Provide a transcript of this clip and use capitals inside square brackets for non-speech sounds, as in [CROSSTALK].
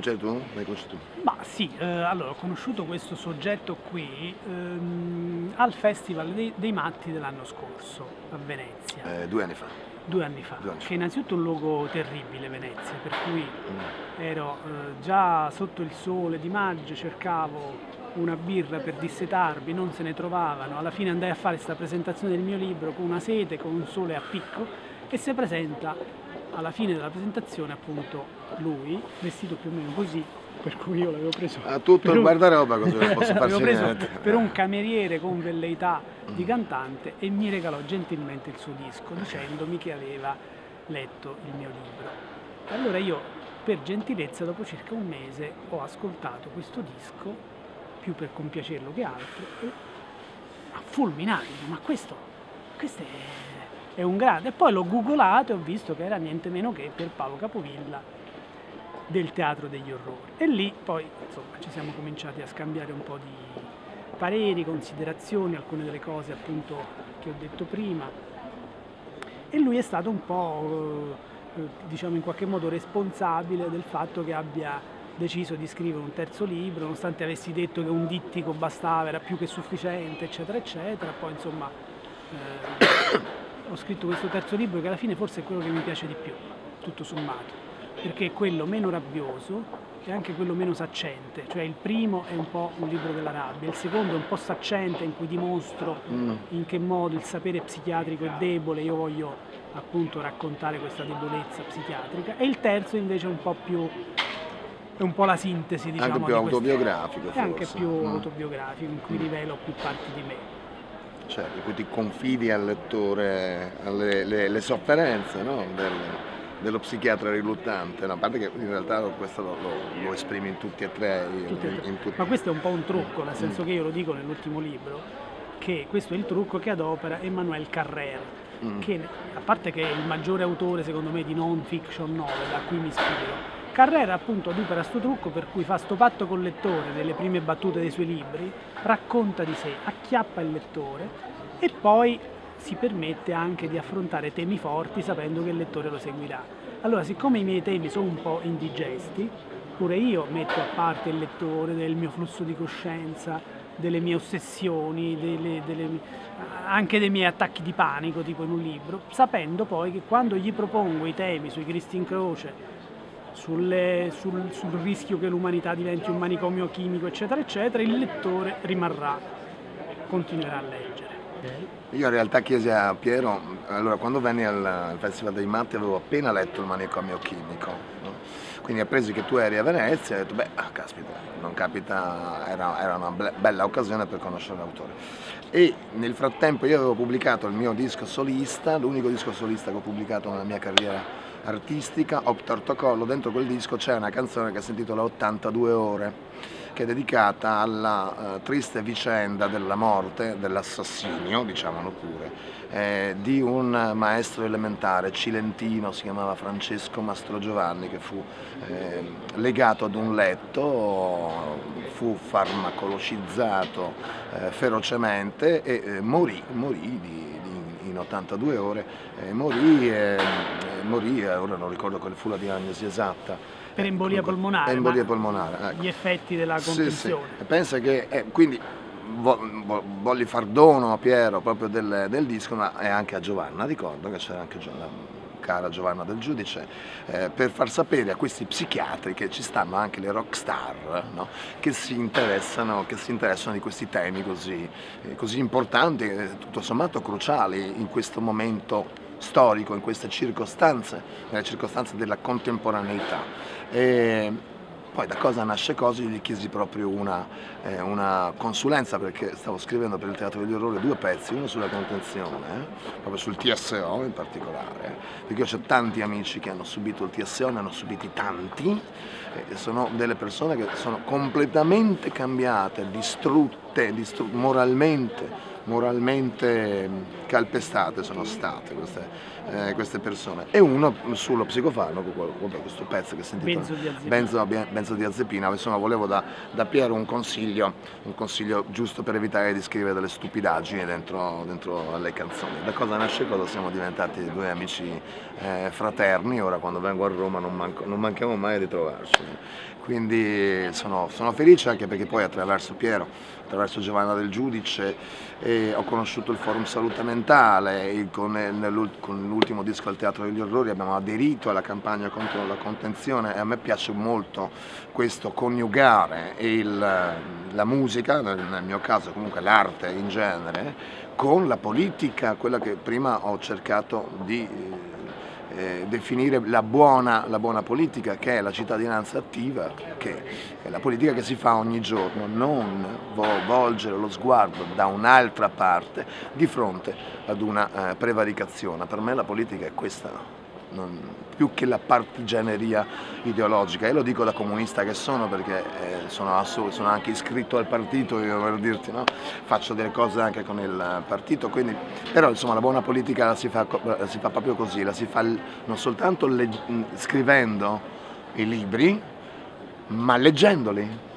cominciare tu? L'hai conosciuto tu? Ma sì, eh, allora ho conosciuto questo soggetto qui ehm, al Festival dei, dei Matti dell'anno scorso a Venezia. Eh, due anni fa. Due anni fa, Due anni fa. che è innanzitutto un luogo terribile Venezia, per cui Mm. ero eh, già sotto il sole di maggio, cercavo una birra per dissetarmi, non se ne trovavano, alla fine andai a fare questa presentazione del mio libro con una sete, con un sole a picco e si presenta alla fine della presentazione appunto lui, vestito più o meno così, per cui io l'avevo preso Ha tutto il un- guardaroba così non posso [LAUGHS] l'avevo farci preso niente. per un cameriere con velleità di cantante e mi regalò gentilmente il suo disco dicendomi che aveva letto il mio libro. Allora io per gentilezza dopo circa un mese ho ascoltato questo disco più per compiacerlo che altro e fulminato, ma questo, questo è, è un grande. E poi l'ho googolato e ho visto che era niente meno che per Paolo Capovilla del Teatro degli Orrori. E lì poi insomma ci siamo cominciati a scambiare un po' di pareri, considerazioni, alcune delle cose appunto che ho detto prima. E lui è stato un po', eh, diciamo in qualche modo responsabile del fatto che abbia deciso di scrivere un terzo libro, nonostante avessi detto che un dittico bastava, era più che sufficiente, eccetera, eccetera. Poi insomma eh, ho scritto questo terzo libro che alla fine forse è quello che mi piace di più, tutto sommato, perché è quello meno rabbioso e anche quello meno saccente, cioè il primo è un po' un libro della rabbia, il secondo è un po' saccente in cui dimostro Mm. in che modo il sapere psichiatrico è debole, io voglio appunto raccontare questa debolezza psichiatrica e il terzo invece è un po' più è un po' la sintesi diciamo Anche più di queste- autobiografico è anche forse. più Mm. autobiografico in cui rivelo più parti di me Cioè, in cui ti confidi al lettore alle le, le sofferenze no? del, dello psichiatra riluttante, no? a parte che in realtà questo lo, lo- lo esprimi in tutti e tre. in- Tutte e tre. in tutti- ma questo è un po' un trucco nel senso Mm. che io lo dico nell'ultimo libro che questo è il trucco che adopera Emmanuel Carrère Mm. che a parte che è il maggiore autore secondo me di non fiction novel a cui mi ispiro Carrera appunto adopera sto trucco per cui fa sto patto col lettore nelle prime battute dei suoi libri, racconta di sé, acchiappa il lettore e poi si permette anche di affrontare temi forti sapendo che il lettore lo seguirà. Allora, siccome i miei temi sono un po' indigesti, pure io metto a parte il lettore del mio flusso di coscienza, delle mie ossessioni, delle- delle- anche dei miei attacchi di panico, tipo in un libro, sapendo poi che quando gli propongo i temi sui Cristi in croce, sulle- sul, sul rischio che l'umanità diventi un manicomio chimico, eccetera, eccetera, il lettore rimarrà, continuerà a leggere. Io in realtà chiesi a Piero, allora quando venni al, al Festival dei Matti avevo appena letto il manicomio chimico, no? quindi appresi che tu eri a Venezia e ho detto beh, ah, caspita, non capita, era, era una be- bella occasione per conoscere l'autore. E nel frattempo io avevo pubblicato il mio disco solista, l'unico disco solista che ho pubblicato nella mia carriera artistica, Optortocollo, dentro quel disco c'è una canzone che si intitola 82 ore, che è dedicata alla eh, triste vicenda della morte, dell'assassinio, diciamolo pure, eh, di un maestro elementare cilentino, si chiamava Francesco Mastro Giovanni, che fu eh, legato ad un letto, fu farmacologizzato eh, ferocemente e eh, morì, morì di- in 82 ore, eh, morì, eh, eh, morì, eh, ora non ricordo quale fu la diagnosi esatta. Per embolia polmonare, Embolia polmonare, ecco. Gli effetti della Sì, sì. E pensa che, eh, quindi vo- vo- voglio far dono a Piero proprio del, del disco, ma e anche a Giovanna, ricordo che c'era anche Gio- la cara Giovanna del Giudice, eh, per far sapere a questi psichiatri che ci stanno anche le rock star, no? che, si interessano, che si interessano di questi temi così, eh, così importanti, e tutto sommato cruciali in questo momento storico, in queste circostanze, nelle circostanze della contemporaneità. E poi da cosa nasce cosa, io gli chiesi proprio una, eh, una consulenza perché stavo scrivendo per il Teatro degli Orrori due pezzi, uno sulla contenzione, eh, proprio sul TSO in particolare, perché io ho tanti amici che hanno subito il TSO, ne hanno subiti tanti, e sono delle persone che sono completamente cambiate, distrutte, distru- moralmente, moralmente calpestate sono state queste, eh, queste persone e uno sullo psicofarmaco, questo pezzo che sentite Benzo, Benzo diazepina, insomma volevo da, da Piero un consiglio, un consiglio giusto per evitare di scrivere delle stupidaggini dentro, dentro alle canzoni. Da cosa nasce cosa siamo diventati due amici eh, fraterni, ora quando vengo a Roma non, manco, non manchiamo mai di trovarci. Quindi sono, sono felice anche perché poi attraverso Piero, attraverso Giovanna del Giudice eh, ho conosciuto il forum salute mentale, con, con l'ultimo disco al Teatro degli Orrori abbiamo aderito alla campagna contro la contenzione e a me piace molto questo coniugare il, la musica, nel, nel mio caso comunque l'arte in genere, con la politica, quella che prima ho cercato di eh, definire la buona, la buona, politica che è la cittadinanza attiva, che è la politica che si fa ogni giorno, non volgere lo sguardo da un'altra parte di fronte ad una eh, prevaricazione. Per me la politica è questa non, più che la partigianeria ideologica e lo dico da comunista che sono perché eh, sono, sono, anche iscritto al partito io per dirti no? faccio delle cose anche con il partito quindi però insomma la buona politica la si fa, la si fa proprio così la si fa non soltanto scrivendo i libri ma leggendoli